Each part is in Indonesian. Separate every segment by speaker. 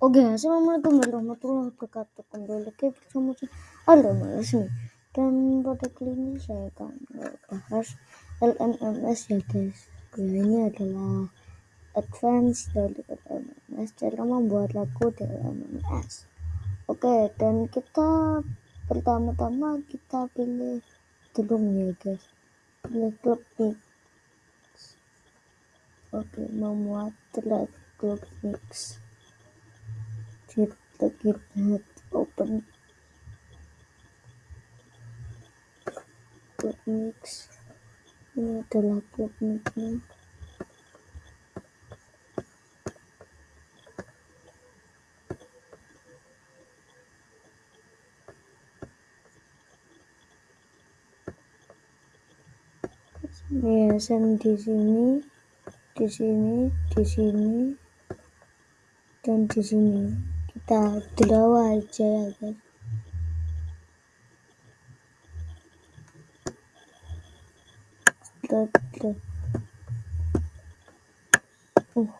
Speaker 1: Oke, assalamualaikum warahmatullahi wabarakatuh. Kembali lagi bersama saya Alda Malasmi. Dan pada kali ini saya akan bahas LMMS ya guys. Ini adalah advance dari LMMS, cara membuat lagu di LMMS. Oke, dan kita pertama-tama kita pilih drum ya guys. Pilih klub mix. Oke, membuat track klub mix kita head open. Club mix. Ini adalah club mixnya ya di sini di sini di sini dan di sini kita draw aja ya guys kita draw uh.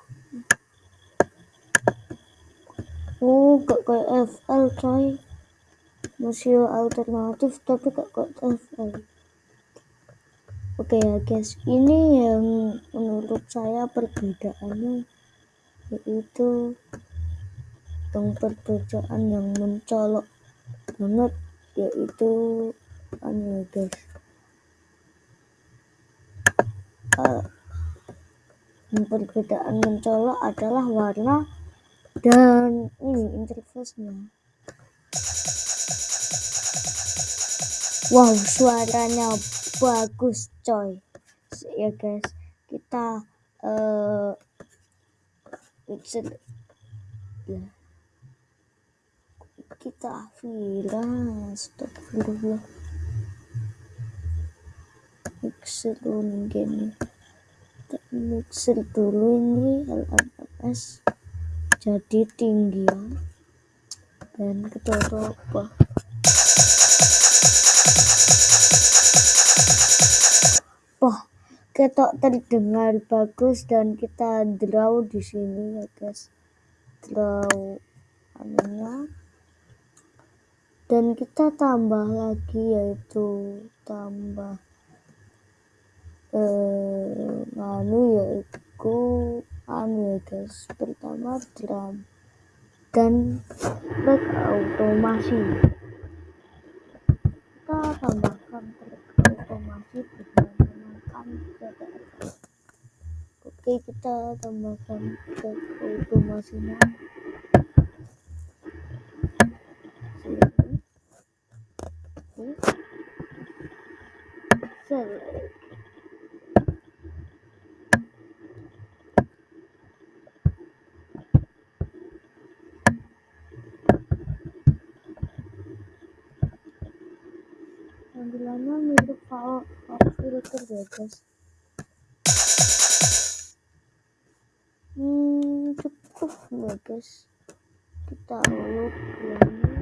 Speaker 1: oh gak kayak FL coy. Masih alternatif tapi gak kayak FL oke ya guys. Ini yang menurut saya perbedaannya yaitu tentang perbedaan yang mencolok banget yaitu anu guys. Uh, perbedaan mencolok adalah warna dan ini interface-nya. Wow suaranya bagus coy. Ya guys kita uh, ya kita viral astagfirullah. Mixer dulu gini. Mixer dulu ini LMS jadi tinggi ya dan kita coba wah ketok terdengar bagus dan kita draw di sini ya guys. Draw anunya dan kita tambah lagi yaitu tambah eh anu yaitu anu ya guys pertama drum dan track automasi kita tambahkan track automasi dengan menggunakan oke kita tambahkan track automasinya select tampilannya mirip guys hmm cukup guys? Kita ini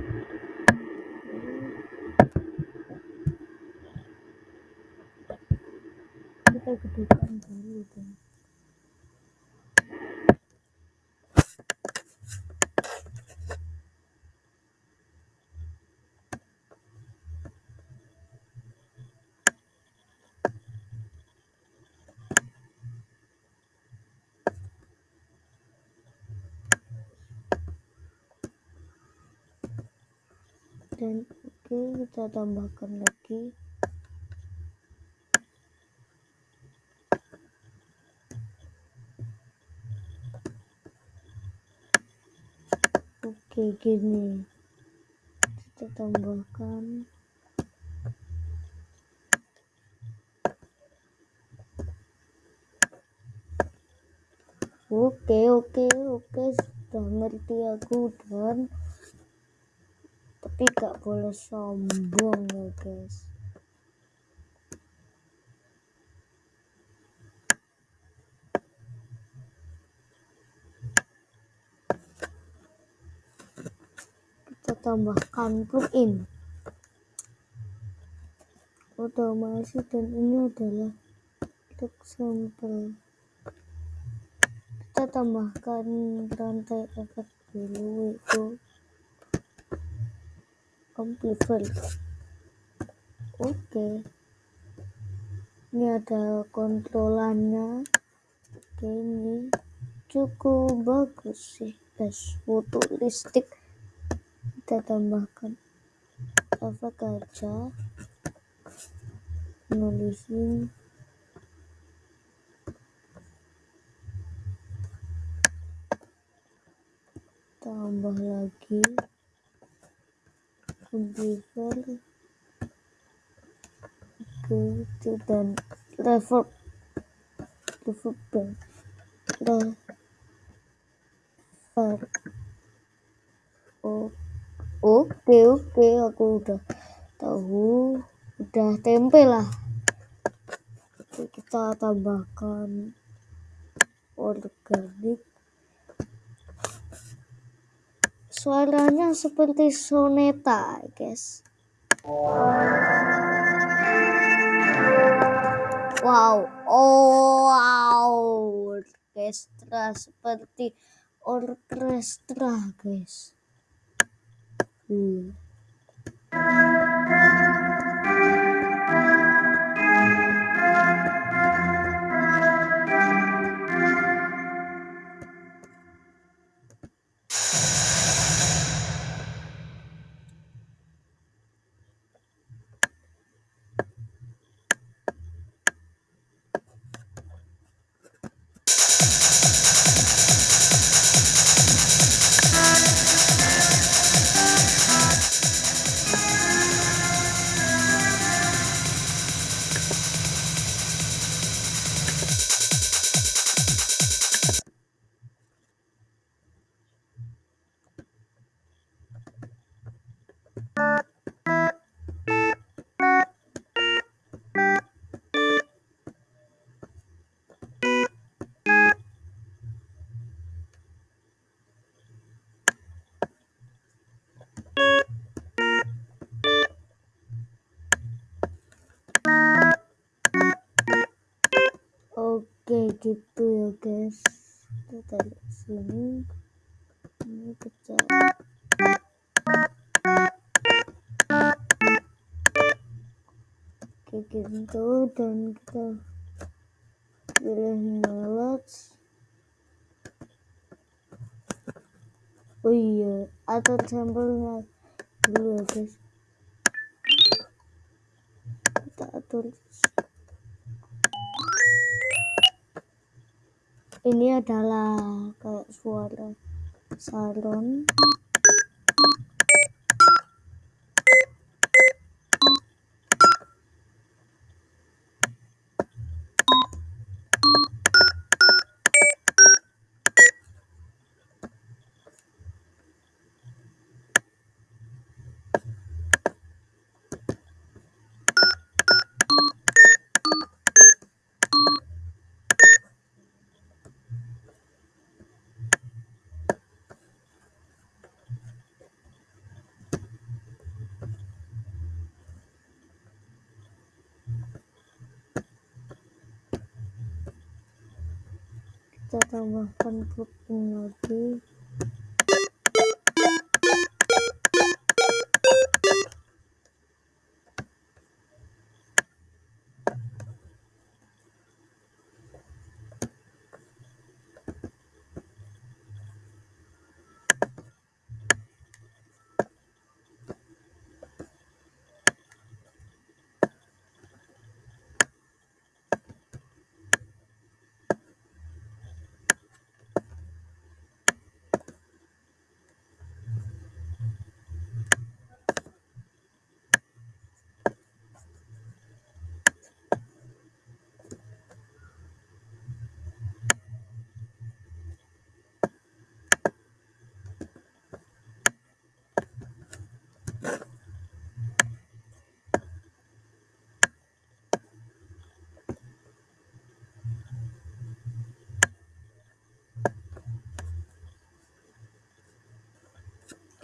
Speaker 1: gedekan dulu dong dan oke kita tambahkan lagi kayak gini. Kita tambahkan oke oke oke. Sudah ngerti aku dan tapi gak boleh sombong ya guys kita tambahkan plugin otomasi dan ini adalah untuk sampel. Kita tambahkan rantai efek dulu itu amplifier. Oke. Ini ada kontrolannya. Oke ini cukup bagus sih guys. Foto listrik kita tambahkan efek aja nulisin. Tambah lagi. Amplifier. Gitu dan reverb. Reverb dan oke oke aku udah tahu. Udah tempe lah. Oke, kita tambahkan organik. Suaranya seperti soneta guys wow oh wow. Orkestra seperti orkestra guys hmm. Oke gitu ya guys. Kita tarik sini. Ini pecah Oke gitu. Dan kita pilih melodies oh iya atur sampelnya dulu ya guys. Kita atur ini adalah kayak suara salon kita tambahkan putih lagi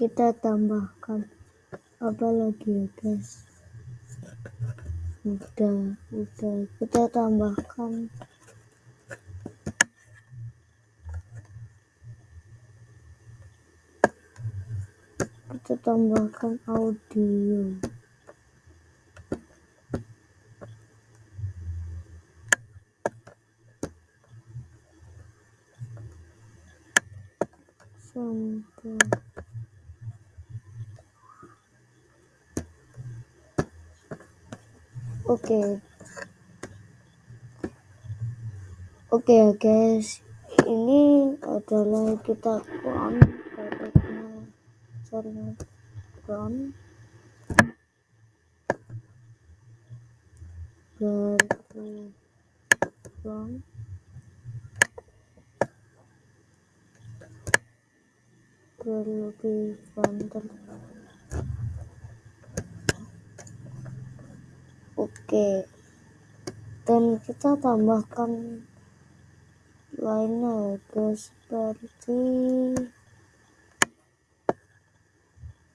Speaker 1: kita tambahkan apa lagi ya guys? Udah udah. Kita tambahkan. Kita tambahkan audio. Oke. Oke ya guys ini adalah kita run produknya sorry run baru run lebih banter oke. Dan kita tambahkan lainnya guys. Seperti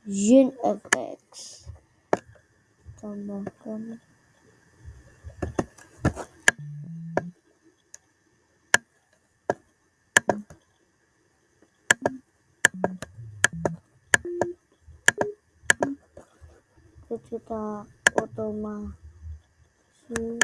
Speaker 1: Yin FX tambahkan. Kita otomasi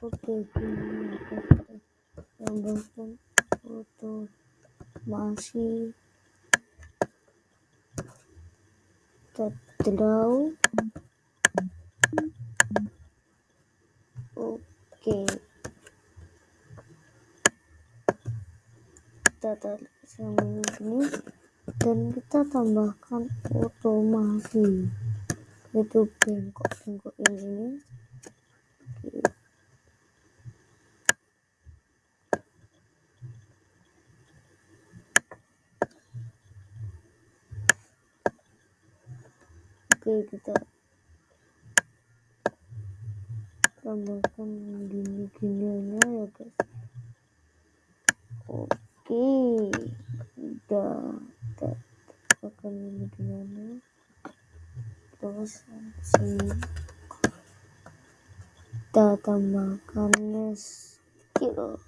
Speaker 1: oke ini tambahkan foto masih terdraw oke. Kita tarik ini dan kita tambahkan otomasi. Itu bengkok-bengkok ini oke kita tambahkan gini-gininya ya guys. Oke udah kita tambahkan gini-gininya. Terus sini kita tambahkan skill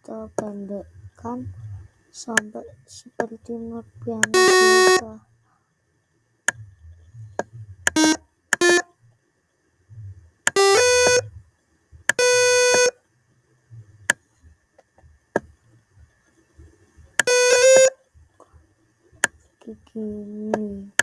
Speaker 1: kita pendekkan sampai seperti not piano biasa gini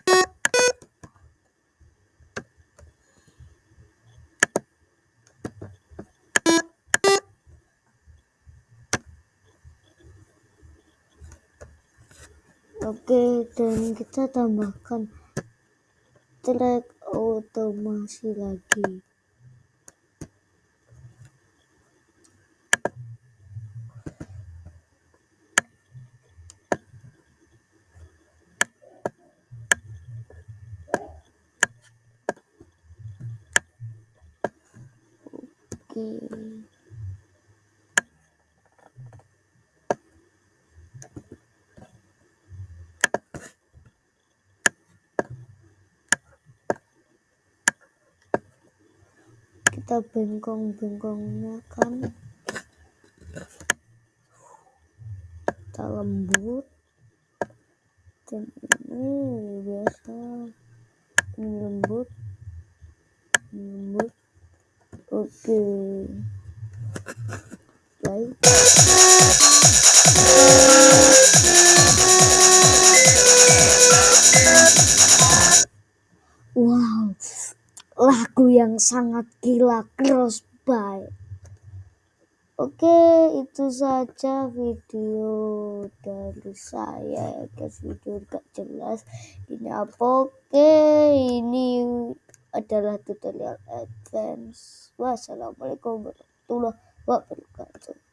Speaker 1: Oke, dan kita tambahkan track otomasi lagi. Oke. Kita bengkong-bengkongnya kan. Kita lembut. Dan ini biasa ini lembut. Lembut. Oke. Okay. baik lagu yang sangat gila crossbite Oke itu saja video dari saya. Guys video gak jelas. Ini apa? Oke ini adalah tutorial advance. Wassalamualaikum warahmatullahi wabarakatuh